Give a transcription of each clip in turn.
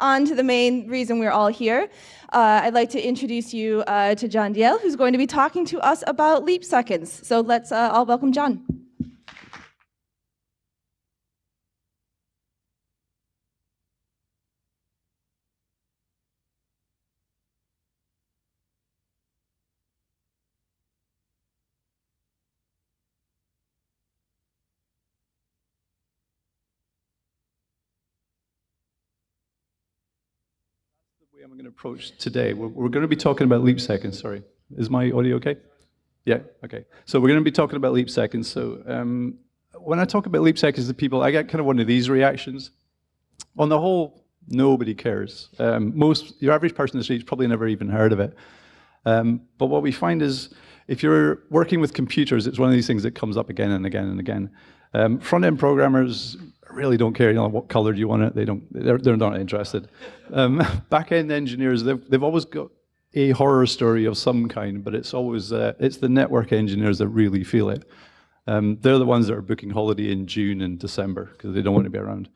on to the main reason we're all here. Uh, I'd like to introduce you uh, to John Dalziel, who's going to be talking to us about leap seconds. So let's uh, all welcome John. I'm going to approach today. We're, we're, going to be talking about leap seconds. Sorry, is my audio okay? Yeah, okay. So we're going to be talking about leap seconds. So um, when I talk about leap seconds to people, I get kind of one of these reactions. On the whole, nobody cares. Um, most, your average person in the street's probably never even heard of it. Um, but what we find is, if you're working with computers, it's one of these things that comes up again and again and again. Um, front-end programmers really don't care, you know, what color do you want it, they don't, they're, they're not interested. Um, back-end engineers, they've, they've always got a horror story of some kind, but it's always, uh, it's the network engineers that really feel it. Um, they're the ones that are booking holiday in June and December because they don't want to be around.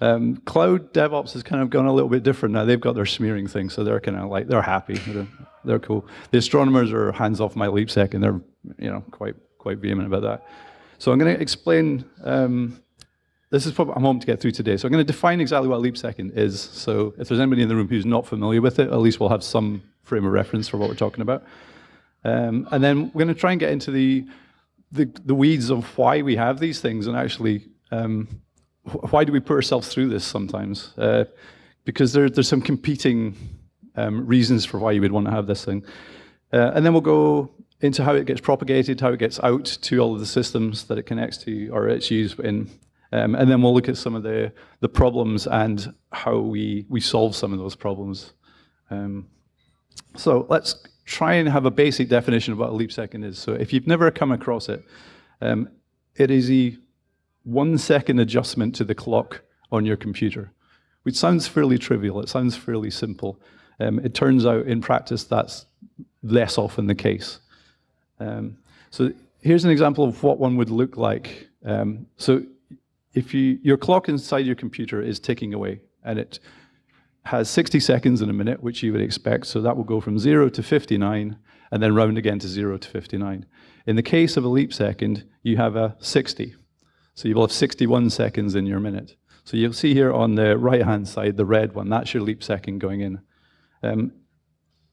Um, cloud DevOps has kind of gone a little bit different now. They've got their smearing thing, so they're kind of like, they're happy. They're, they're cool. The astronomers are hands off my leap sec, and they're, you know, quite, quite vehement about that. So I'm going to explain um, this is what I'm hoping to get through today. So I'm going to define exactly what leap second is. So if there's anybody in the room who's not familiar with it, at least we'll have some frame of reference for what we're talking about. Um, and then we're going to try and get into the, the, the, weeds of why we have these things and actually um, why do we put ourselves through this sometimes? Uh, because there, there's some competing um, reasons for why you would want to have this thing. Uh, and then we'll go into how it gets propagated, how it gets out to all of the systems that it connects to or it's used in. Um, and then we'll look at some of the, the problems and how we, we solve some of those problems. Um, so let's try and have a basic definition of what a leap second is. So if you've never come across it, um, it is a one second adjustment to the clock on your computer, which sounds fairly trivial. It sounds fairly simple. Um, it turns out in practice that's less often the case. Um, so here's an example of what one would look like. Um, so if you, your clock inside your computer is ticking away and it has 60 seconds in a minute, which you would expect, so that will go from 0 to 59 and then round again to 0 to 59. In the case of a leap second, you have a 60. So you will have 61 seconds in your minute. So you'll see here on the right-hand side, the red one, that's your leap second going in. Um,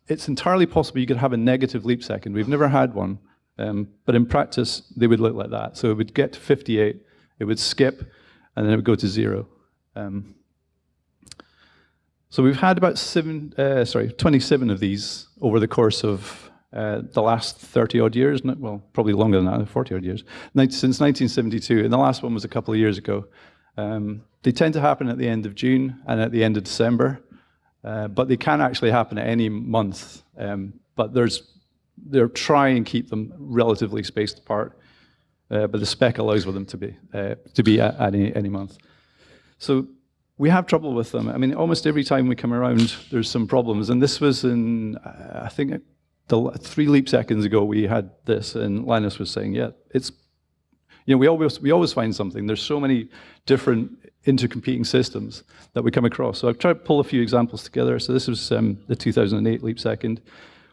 it's entirely possible you could have a negative leap second. We've never had one, um, but in practice, they would look like that. So it would get to 58, it would skip, and then it would go to zero. Um, so we've had about seven, uh, sorry, 27 of these over the course of uh, the last 30 odd years, well, probably longer than that, 40 odd years, since 1972, and the last one was a couple of years ago. Um, they tend to happen at the end of June and at the end of December, uh, but they can actually happen at any month. Um, but there's, they're trying and keep them relatively spaced apart uh, but the spec allows for them to be uh, to be at, any any month. So we have trouble with them. I mean, almost every time we come around, there's some problems. And this was in, uh, I think, the three leap seconds ago we had this, and Linus was saying, yeah, it's, you know, we always we always find something. There's so many different intercompeting systems that we come across. So I've tried to pull a few examples together. So this was um, the 2008 leap second.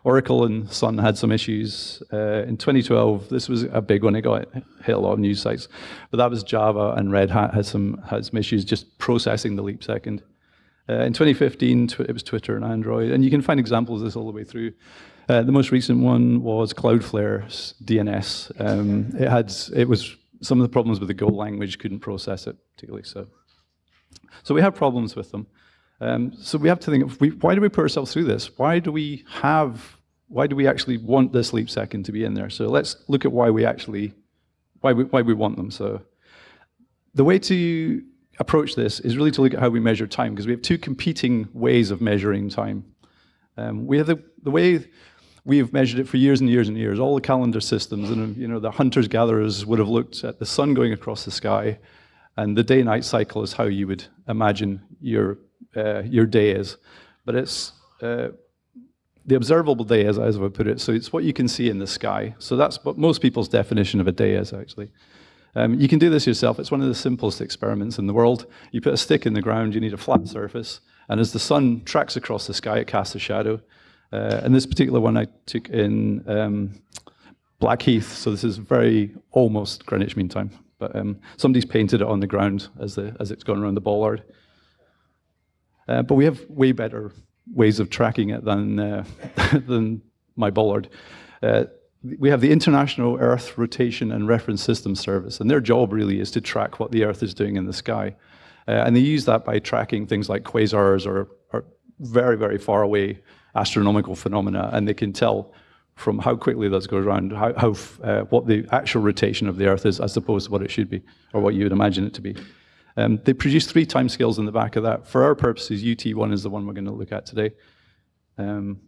Oracle and Sun had some issues. Uh, in 2012, this was a big one. It got hit a lot of news sites. But that was Java and Red Hat had some, had some issues just processing the leap second. Uh, in 2015, it was Twitter and Android. And you can find examples of this all the way through. Uh, the most recent one was Cloudflare's DNS. Um, it had, it was some of the problems with the Go language couldn't process it particularly. So, so we have problems with them. Um, so we have to think, we, why do we put ourselves through this? Why do we have why do we actually want this leap second to be in there? So let's look at why we actually, why we, why we want them. So the way to approach this is really to look at how we measure time, because we have two competing ways of measuring time. Um, we have the, the way we've measured it for years and years and years, all the calendar systems, and you know, the hunters-gatherers would have looked at the sun going across the sky, and the day-night cycle is how you would imagine your, uh, your day is. But it's uh, the observable day, as, as I put it, so it's what you can see in the sky. So that's what most people's definition of a day is, actually. Um, you can do this yourself. It's one of the simplest experiments in the world. You put a stick in the ground, you need a flat surface, And as the sun tracks across the sky, it casts a shadow. Uh, and this particular one I took in um, Blackheath, so this is very almost Greenwich Mean Time. But um, somebody's painted it on the ground as, the, as it's gone around the bollard. Uh, but we have way better ways of tracking it than, uh, than my bollard. Uh, we have the International Earth Rotation and Reference System Service, and their job really is to track what the Earth is doing in the sky. Uh, and they use that by tracking things like quasars or, or very, very far away astronomical phenomena, and they can tell from how quickly those go around, how, how uh, what the actual rotation of the Earth is, as opposed to what it should be, or what you would imagine it to be. Um, they produce three timescales in the back of that. For our purposes, UT1 is the one we're going to look at today. Um,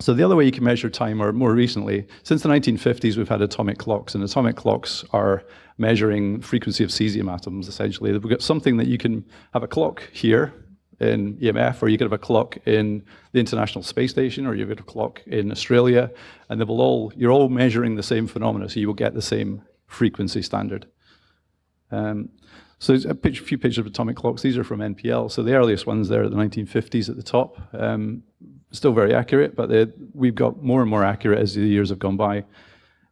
so the other way you can measure time, or more recently, since the 1950s, we've had atomic clocks, and atomic clocks are measuring frequency of cesium atoms, essentially. We've got something that you can have a clock here, in EMF, or you could have a clock in the International Space Station, or you could have a clock in Australia, and they will all, you're all measuring the same phenomena, so you will get the same frequency standard. Um, so a few pictures of atomic clocks. These are from NPL. So the earliest ones there are the 1950s at the top. Um, still very accurate, but we've got more and more accurate as the years have gone by.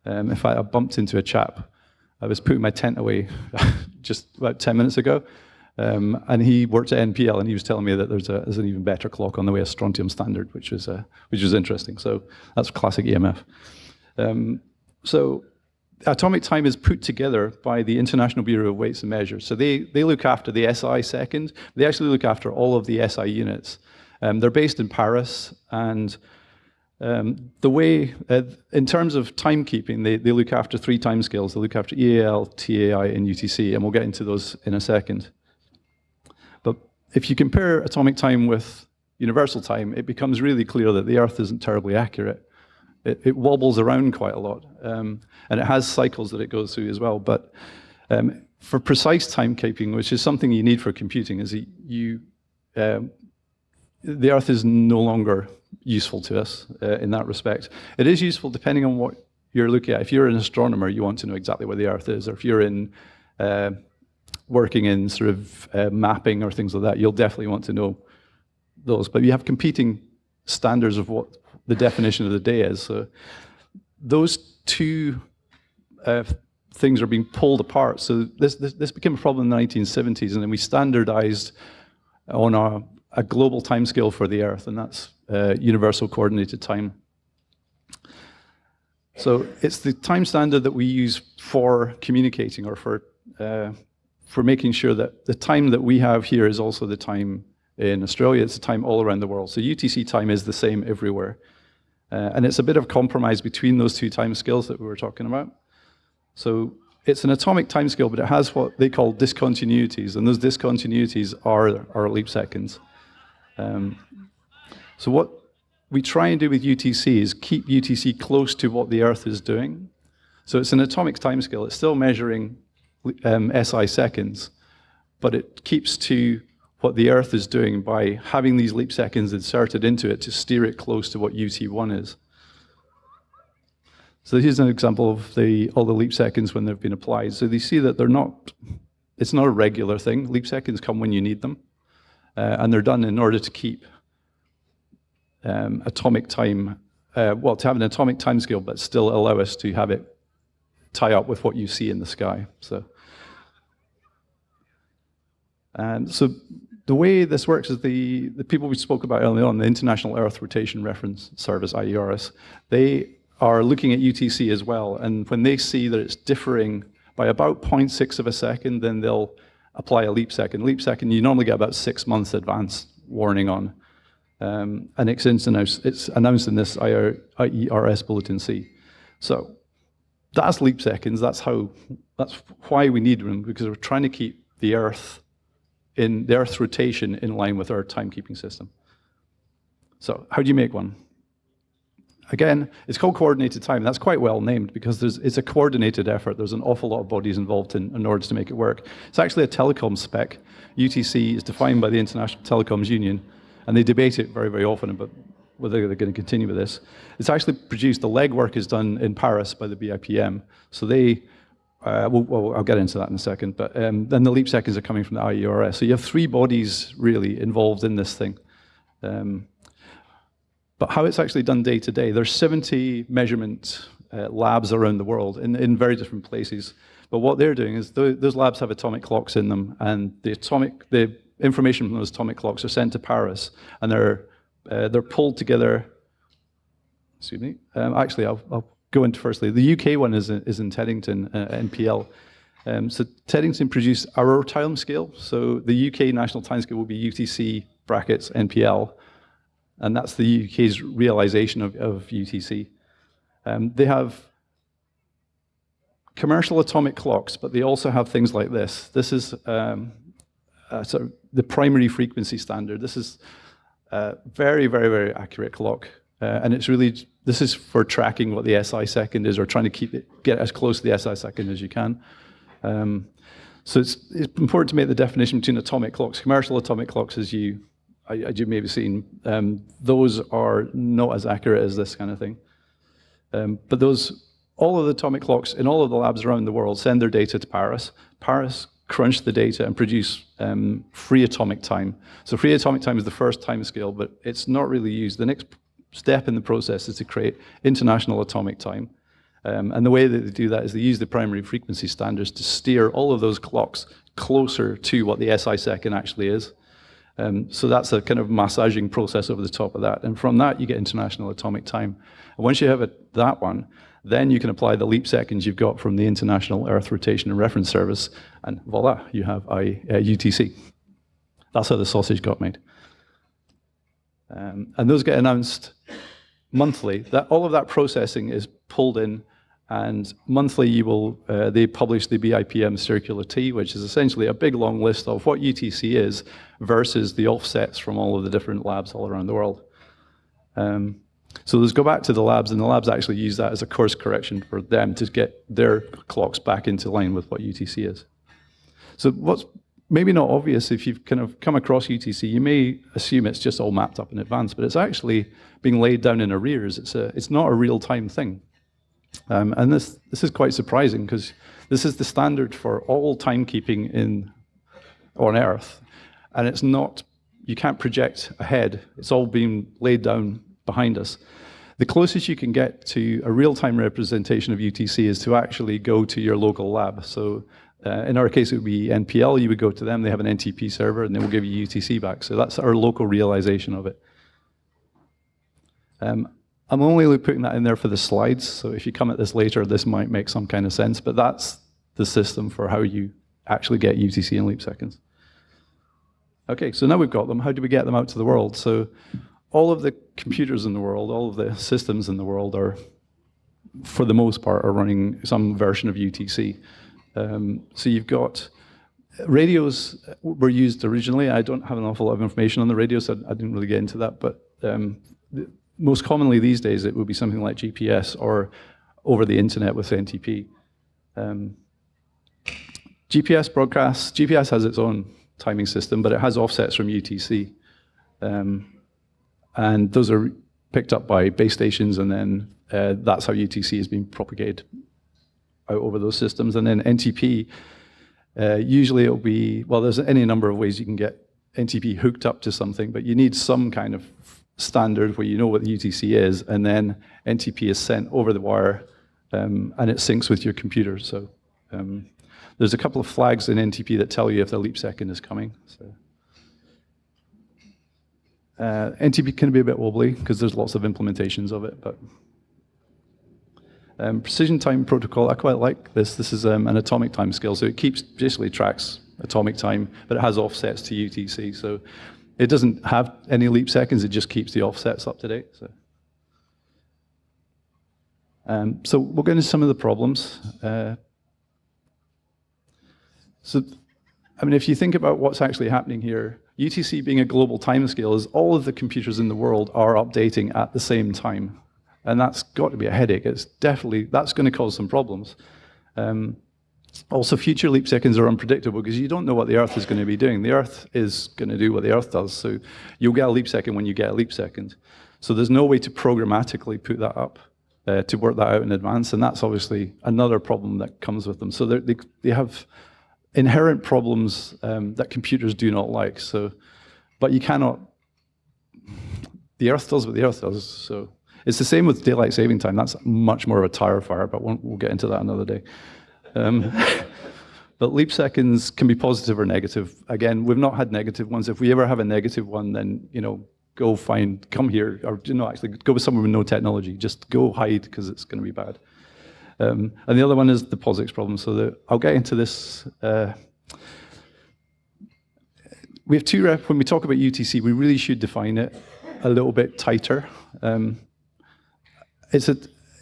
Um, in fact, I bumped into a chap. I was putting my tent away just about 10 minutes ago, um, and he worked at NPL, and he was telling me that there's, a, there's an even better clock on the way, a strontium standard, which was, uh, which was interesting. So that's classic EMF. Um, so atomic time is put together by the International Bureau of Weights and Measures. So they, they look after the SI second. They actually look after all of the SI units. Um, they're based in Paris, and um, the way, uh, in terms of timekeeping, they, they look after three time scales. They look after EAL, TAI, and UTC, and we'll get into those in a second But if you compare atomic time with universal time, it becomes really clear that the Earth isn't terribly accurate. It, it wobbles around quite a lot, um, and it has cycles that it goes through as well. But um, for precise timekeeping, which is something you need for computing, is you, um, the Earth is no longer useful to us uh, in that respect. It is useful depending on what you're looking at. If you're an astronomer, you want to know exactly where the Earth is, or if you're in uh, working in sort of uh, mapping or things like that, you'll definitely want to know those. But you have competing standards of what the definition of the day is. So those two uh, things are being pulled apart. So this, this, this, became a problem in the 1970s, and then we standardized on a, a global timescale for the Earth, and that's uh, universal coordinated time. So it's the time standard that we use for communicating or for uh, for making sure that the time that we have here is also the time in Australia. It's the time all around the world. So UTC time is the same everywhere. Uh, and it's a bit of compromise between those two time scales that we were talking about. So it's an atomic time scale, but it has what they call discontinuities, and those discontinuities are, are leap seconds. Um, so what we try and do with UTC is keep UTC close to what the Earth is doing. So it's an atomic time scale. It's still measuring um, SI seconds, but it keeps to what the Earth is doing by having these leap seconds inserted into it to steer it close to what UT1 is. So here's an example of the, all the leap seconds when they've been applied. So you see that they're not, it's not a regular thing. Leap seconds come when you need them. Uh, and they're done in order to keep um, atomic time, uh, well, to have an atomic time scale, but still allow us to have it tie up with what you see in the sky. So and so the way this works is the, the people we spoke about earlier on, the International Earth Rotation Reference Service, IERS, they are looking at UTC as well. And when they see that it's differing by about 0.6 of a second, then they'll apply a leap second. Leap second, you normally get about six months advance warning on. Um, and it's announced, it's announced in this IERS Bulletin C. So that's leap seconds. That's how. That's why we need them because we're trying to keep the Earth in the Earth's rotation in line with our timekeeping system. So how do you make one? Again, it's called coordinated time. That's quite well named because it's a coordinated effort. There's an awful lot of bodies involved in, in order to make it work. It's actually a telecom spec. UTC is defined by the International Telecoms Union, and they debate it very, very often about whether they're going to continue with this. It's actually produced, the legwork is done in Paris by the BIPM. So they uh, well, well, I'll get into that in a second, but um, then the leap seconds are coming from the IERS. So you have three bodies really involved in this thing. Um, but how it's actually done day to day, there's 70 measurement uh, labs around the world in, in very different places. But what they're doing is th those labs have atomic clocks in them, and the atomic, the information from those atomic clocks are sent to Paris, and they're uh, they're pulled together. Excuse me. Um, actually, I'll, I'll, go into firstly. The UK one is is in Teddington, uh, NPL. Um, so Teddington produce our time scale. So the UK national time scale will be UTC brackets NPL, and that's the UK's realization of, of UTC. Um, they have commercial atomic clocks, but they also have things like this. This is um, uh, sort of the primary frequency standard. This is a very, very, very accurate clock. Uh, and it's really, this is for tracking what the SI second is or trying to keep it, get as close to the SI second as you can. Um, so it's, it's important to make the definition between atomic clocks. Commercial atomic clocks, as you, as you may have seen, um, those are not as accurate as this kind of thing. Um, but those, all of the atomic clocks in all of the labs around the world send their data to Paris. Paris crunch the data and produce um, free atomic time. So free atomic time is the first time scale, but it's not really used. The next step in the process is to create international atomic time. Um, and the way that they do that is they use the primary frequency standards to steer all of those clocks closer to what the SI second actually is. Um, so that's a kind of massaging process over the top of that. And from that, you get international atomic time. And once you have that one, then you can apply the leap seconds you've got from the International Earth Rotation and Reference Service, and voila, you have I, uh, UTC. That's how the sausage got made. Um, and those get announced monthly. That all of that processing is pulled in, and monthly you will uh, they publish the BIPM circular T, which is essentially a big long list of what UTC is versus the offsets from all of the different labs all around the world. Um, so let's go back to the labs, and the labs actually use that as a course correction for them to get their clocks back into line with what UTC is. So what's maybe not obvious if you've kind of come across UTC, you may assume it's just all mapped up in advance, but it's actually being laid down in arrears. It's, a, it's not a real-time thing. Um, and this, this is quite surprising because this is the standard for all timekeeping in, on Earth. And it's not, you can't project ahead. It's all being laid down behind us. The closest you can get to a real-time representation of UTC is to actually go to your local lab. So uh, in our case, it would be NPL. You would go to them. They have an NTP server, and they will give you UTC back. So that's our local realization of it. Um, I'm only putting that in there for the slides. So if you come at this later, this might make some kind of sense. But that's the system for how you actually get UTC in leap seconds. Okay, so now we've got them. How do we get them out to the world? So all of the computers in the world, all of the systems in the world are, for the most part, are running some version of UTC. Um, so you've got radios were used originally. I don't have an awful lot of information on the radios. So I didn't really get into that, but um, most commonly these days it would be something like GPS or over the internet with NTP. Um, GPS broadcasts, GPS has its own timing system, but it has offsets from UTC. Um, and those are picked up by base stations, and then uh, that's how UTC is being propagated out over those systems. And then NTP, uh, usually it'll be, well, there's any number of ways you can get NTP hooked up to something, but you need some kind of standard where you know what the UTC is, and then NTP is sent over the wire, um, and it syncs with your computer. So um, there's a couple of flags in NTP that tell you if the leap second is coming. So. Uh, NTP can be a bit wobbly because there's lots of implementations of it, but um, precision time protocol, I quite like this. This is um, an atomic time scale, so it keeps basically tracks atomic time, but it has offsets to UTC. So it doesn't have any leap seconds, it just keeps the offsets up to date. So, um, so we'll get into some of the problems. Uh, so, I mean, if you think about what's actually happening here, UTC being a global timescale is all of the computers in the world are updating at the same time. And that's got to be a headache. It's definitely, that's going to cause some problems. Um, also, future leap seconds are unpredictable because you don't know what the Earth is going to be doing. The Earth is going to do what the Earth does. So you'll get a leap second when you get a leap second. So there's no way to programmatically put that up. uh, to work that out in advance, and that's obviously another problem that comes with them. So they they have inherent problems um, that computers do not like. So, but you cannot. The Earth does what the Earth does. So it's the same with daylight saving time. That's much more of a tire fire, but we'll, we'll get into that another day. Um, but leap seconds can be positive or negative. Again, we've not had negative ones. If we ever have a negative one, then you know, go find, come here, or you know, actually go somewhere with no technology. Just go hide because it's going to be bad. Um, and the other one is the POSIX problem. So the, I'll get into this. Uh, we have two rep. When we talk about UTC, we really should define it a little bit tighter. Um, it's a,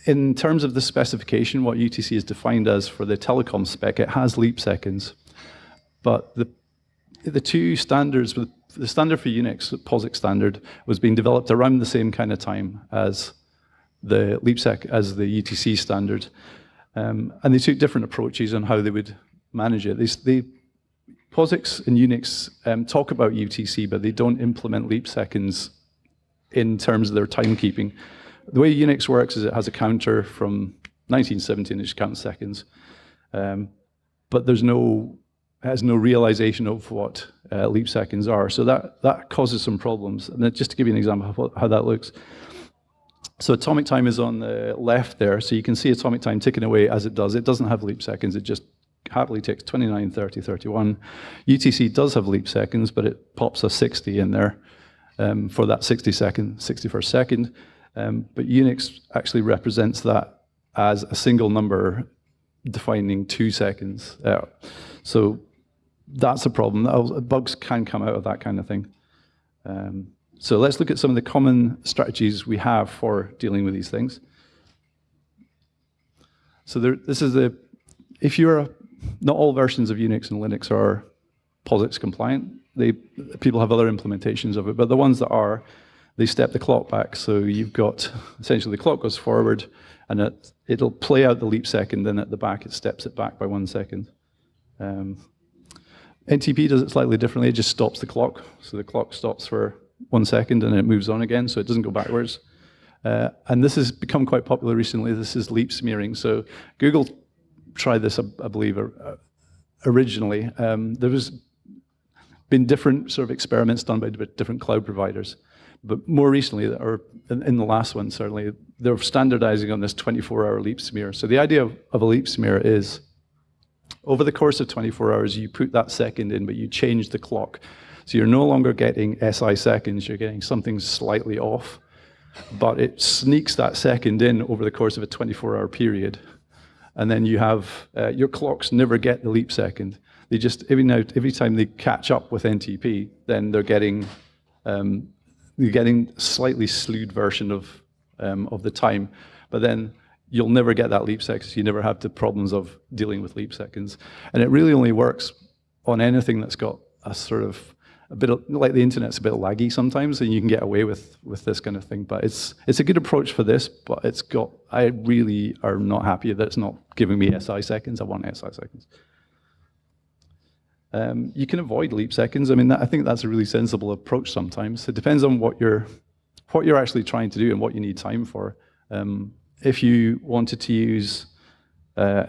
in terms of the specification, what UTC is defined as for the telecom spec, it has leap seconds. But the, the two standards, the standard for Unix, the POSIX standard, was being developed around the same kind of time as the LeapSec, as the UTC standard. Um, and they took different approaches on how they would manage it. They, they, POSIX and Unix um, talk about UTC, but they don't implement leap seconds in terms of their timekeeping. The way Unix works is it has a counter from 1917, which counts seconds, um, but there's no has no realization of what uh, leap seconds are. So that that causes some problems. And just to give you an example of how that looks. So atomic time is on the left there. So you can see atomic time ticking away as it does. It doesn't have leap seconds. It just happily takes 29, 30, 31. UTC does have leap seconds, but it pops a 60 in there um, for that 60 second, 61st second. Um, but Unix actually represents that as a single number defining two seconds. So that's a problem. Bugs can come out of that kind of thing. Um, so let's look at some of the common strategies we have for dealing with these things. So there, this is the, if you're, a, not all versions of Unix and Linux are POSIX compliant. They, people have other implementations of it, but the ones that are, they step the clock back. So you've got, essentially the clock goes forward and it, it'll play out the leap second, then at the back it steps it back by one second. Um, NTP does it slightly differently, it just stops the clock. So the clock stops for one second and it moves on again, so it doesn't go backwards. Uh, and this has become quite popular recently. This is leap smearing. So Google tried this, I, believe, uh, originally. Um, there was been different sort of experiments done by different cloud providers. But more recently, or in the last one certainly, they're standardizing on this 24-hour leap smear. So the idea of, a leap smear is, over the course of 24 hours, you put that second in, but you change the clock. So you're no longer getting SI seconds, you're getting something slightly off, but it sneaks that second in over the course of a 24-hour period. And then you have, uh, your clocks never get the leap second. They just, every, now, every time they catch up with NTP, then they're getting, um, they're getting slightly slewed version of, um, of the time. But then you'll never get that leap seconds. You never have the problems of dealing with leap seconds. And it really only works on anything that's got a sort of a bit of, like the internet's a bit laggy sometimes, and you can get away with with this kind of thing. But it's it's a good approach for this, but it's got I really are not happy that it's not giving me SI seconds. I want SI seconds. Um, you can avoid leap seconds. I mean, that, I think that's a really sensible approach. Sometimes it depends on what you're what you're actually trying to do and what you need time for. Um, if you wanted to use uh,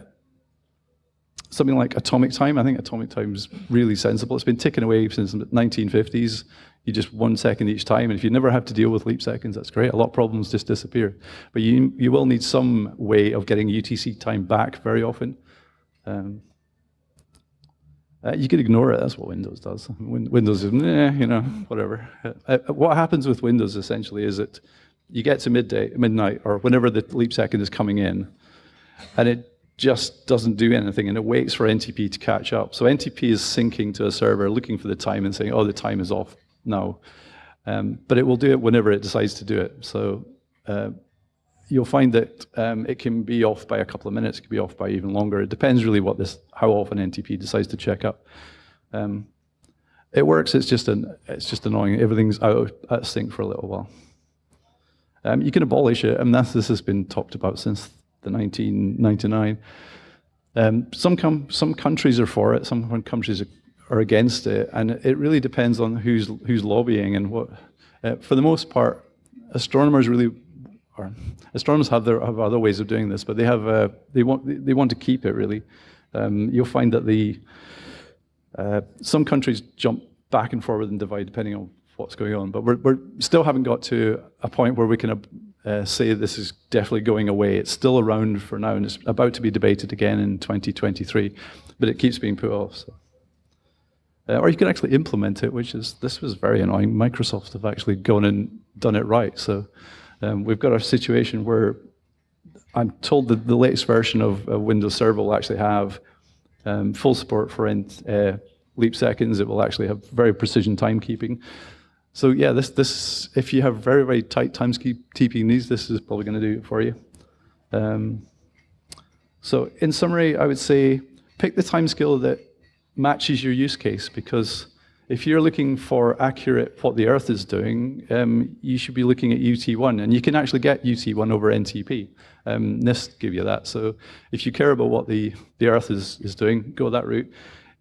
something like atomic time. I think atomic time is really sensible. It's been ticking away since the 1950s. You just one second each time, and if you never have to deal with leap seconds, that's great. A lot of problems just disappear. But you you will need some way of getting UTC time back very often. Um, uh, you could ignore it. That's what Windows does. Windows is, eh, you know, whatever. Uh, uh, what happens with Windows essentially is that you get to midday, midnight, or whenever the leap second is coming in, and it just doesn't do anything and it waits for NTP to catch up. So NTP is syncing to a server, looking for the time and saying, oh, the time is off now. Um, but it will do it whenever it decides to do it. So uh, you'll find that um, it can be off by a couple of minutes, it can be off by even longer. It depends really what this, how often NTP decides to check up. Um, it works, it's just, an, it's just annoying. Everything's out of sync for a little while. Um, you can abolish it, and this has been talked about since the 1999. Um, some, some countries are for it, some countries are against it, and it really depends on who's, who's lobbying and what. Uh, for the most part, astronomers really or astronomers have their have other ways of doing this, but they have uh, they want they want to keep it really. Um, you'll find that the uh, some countries jump back and forward and divide depending on what's going on, but we're, we're still haven't got to a point where we can uh, say this is definitely going away. It's still around for now, and it's about to be debated again in 2023, but it keeps being put off. So. Uh, or you can actually implement it, which is this was very annoying. Microsoft have actually gone and done it right. So um, we've got a situation where I'm told that the latest version of Windows Server will actually have um, full support for uh, leap seconds. It will actually have very precision timekeeping. So yeah, this this if you have very very tight timekeeping needs, this is probably going to do it for you. Um, so in summary, I would say pick the timescale that matches your use case because if you're looking for accurate what the Earth is doing, um, you should be looking at UT1, and you can actually get UT1 over NTP. Um, NIST give you that. So if you care about what the, the Earth is, is doing, go that route.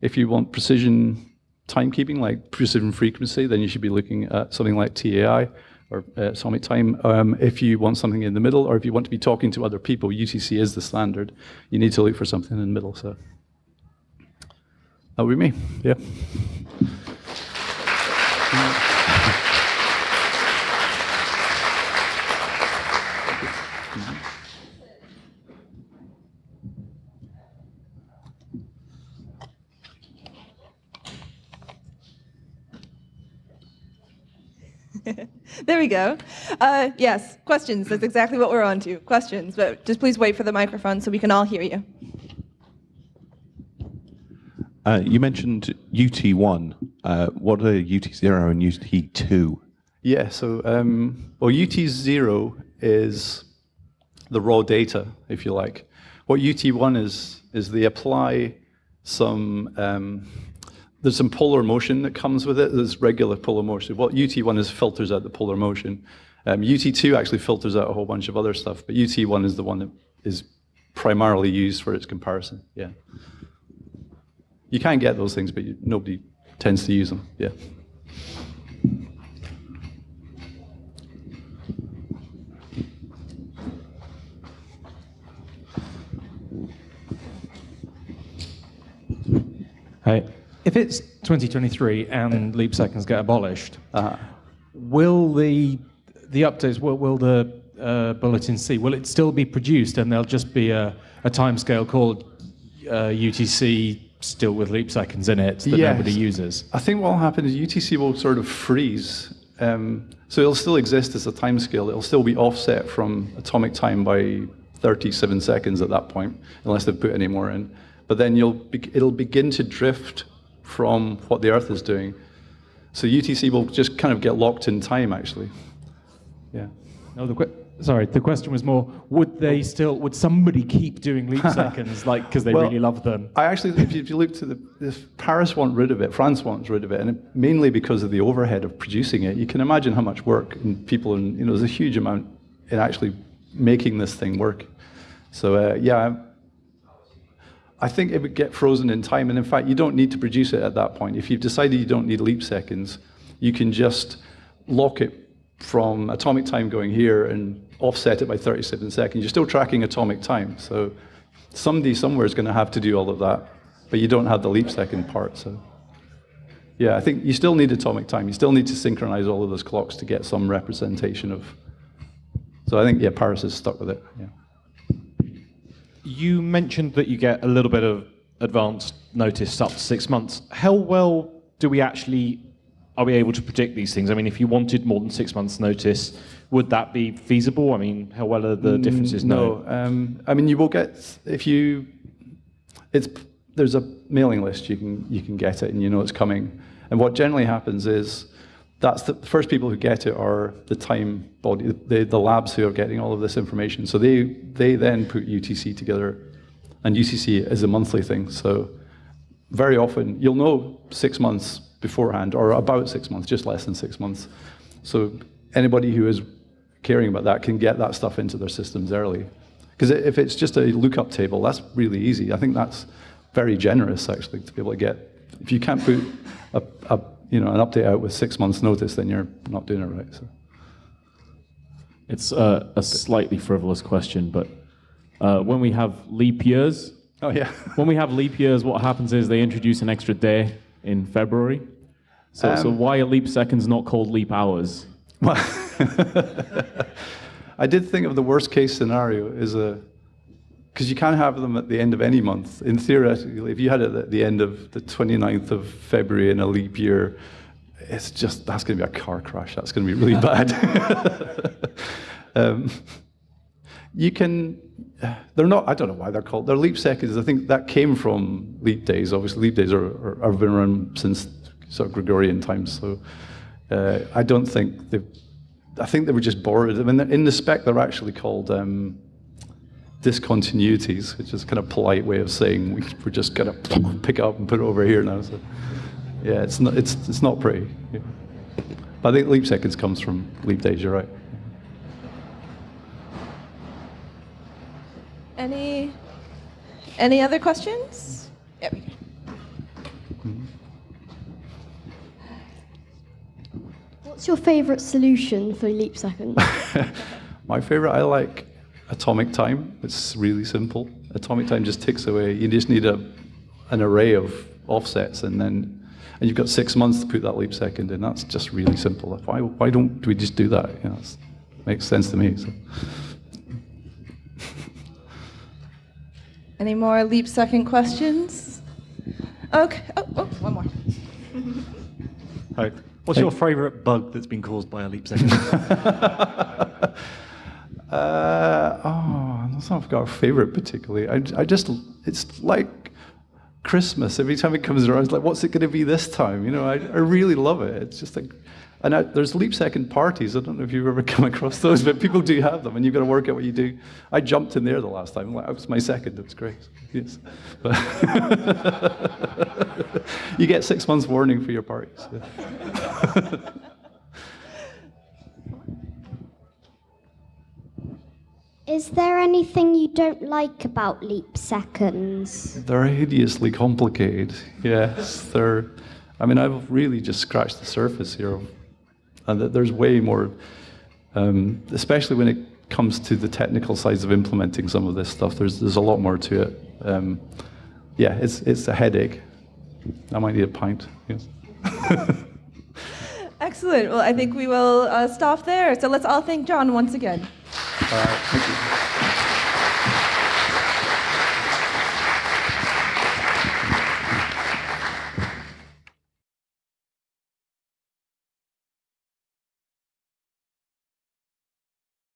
If you want precision timekeeping, like precision frequency, then you should be looking at something like TAI or uh, atomic time. Um, if you want something in the middle, or if you want to be talking to other people, UTC is the standard. You need to look for something in the middle. So that would be me. Yeah. there we go. Uh, yes, questions. That's exactly what we're on to. Questions, but just please wait for the microphone so we can all hear you. Uh, you mentioned UT1. Uh, what are UT0 and UT2? Yeah, so, um, well, UT0 is the raw data, if you like. What UT1 is, is they apply some, um, there's some polar motion that comes with it. There's regular polar motion. What UT1 is filters out the polar motion. Um, UT2 actually filters out a whole bunch of other stuff, but UT1 is the one that is primarily used for its comparison, yeah. You can get those things, but you, nobody tends to use them. Yeah. Hey, if it's 2023 and leap seconds get abolished, uh-huh. will the the updates will, will the uh, bulletin C will it still be produced and there'll just be a, a timescale called uh, UTC still with leap seconds in it that yes. nobody uses? I think what will happen is UTC will sort of freeze. Um, so it'll still exist as a timescale. It'll still be offset from atomic time by 37 seconds at that point, unless they've put any more in. But then you'll be, it'll begin to drift from what the Earth is doing. So UTC will just kind of get locked in time, actually. Yeah. No, the Sorry, the question was more: Would they still? Would somebody keep doing leap seconds, like because they well, really love them? I actually, if you, if you look to the, if Paris want rid of it, France wants rid of it, and it, mainly because of the overhead of producing it. You can imagine how much work and people, and you know, there's a huge amount in actually making this thing work. So uh, yeah, I think it would get frozen in time, and in fact, you don't need to produce it at that point. If you've decided you don't need leap seconds, you can just lock it from atomic time going here and offset it by 37 seconds. You're still tracking atomic time. So somebody somewhere is going to have to do all of that, but you don't have the leap second part. So yeah, I think you still need atomic time. You still need to synchronize all of those clocks to get some representation of. So I think yeah, Paris is stuck with it. Yeah. You mentioned that you get a little bit of advance notice up to six months. How well do we actually are we able to predict these things? I mean, if you wanted more than six months' notice, would that be feasible? I mean, how well are the mm, differences known? No, um, I mean, you will get if you. It's there's a mailing list you can you can get it and you know it's coming. And what generally happens is that's the first people who get it are the time body, the, the labs who are getting all of this information. So they they then put UTC together, and UTC is a monthly thing. So very often you'll know six months beforehand, or about six months, just less than six months. So anybody who is caring about that can get that stuff into their systems early. Because if it's just a lookup table, that's really easy. I think that's very generous, actually, to be able to get. If you can't put a, a you know, an update out with six months' notice, then you're not doing it right. So. It's a slightly frivolous question, but uh, when we have leap years, Oh, yeah. when we have leap years, what happens is they introduce an extra day in February. So, so why are leap seconds not called leap hours? I did think of the worst case scenario is a because you can't have them at the end of any month. In theoretically, if you had it at the end of the 29th of February in a leap year, it's just that's going to be a car crash. That's going to be really bad. um, you can. They're not. I don't know why they're called. They're leap seconds. I think that came from leap days. Obviously, leap days are, are have been around since sort of Gregorian times. So uh, I don't think they. I think they were just borrowed. I mean, in the spec, they're actually called um, discontinuities, which is kind of polite way of saying we, we're just going to pick up and put it over here now. So, yeah, it's not. It's it's not pretty. Yeah. But I think leap seconds comes from leap days. You're right. Any, any other questions? Yep. What's your favourite solution for leap seconds? My favorite, I like atomic time. It's really simple. Atomic time just ticks away. You just need a, an array of offsets, and then and you've got six months to put that leap second in. That's just really simple. Why, why don't we just do that? You know, it makes sense to me. So. Any more leap second questions? Okay. Oh, oh one more. Hi. What's your favourite bug that's been caused by a leap second? Uh, oh, that's not think i've got a favorite particularly. I, I just, it's like Christmas. Every time it comes around, it's like, what's it going to be this time? You know, I, I really love it. It's just like, and I, there's leap second parties. I don't know if you've ever come across those, but people do have them, and you've got to work out what you do. I jumped in there the last time. It was my second. It was great. Yes, but you get six months warning for your parties. Yeah. Is there anything you don't like about leap seconds? They're hideously complicated. Yes, they're. I mean, I've really just scratched the surface here, and that there's way more, um, especially when it comes to the technical sides of implementing some of this stuff. There's there's a lot more to it. Um, yeah, it's it's a headache. I might need a pint. Yes. Excellent. Well, I think we will uh, stop there. So let's all thank John once again. All right. Thank you.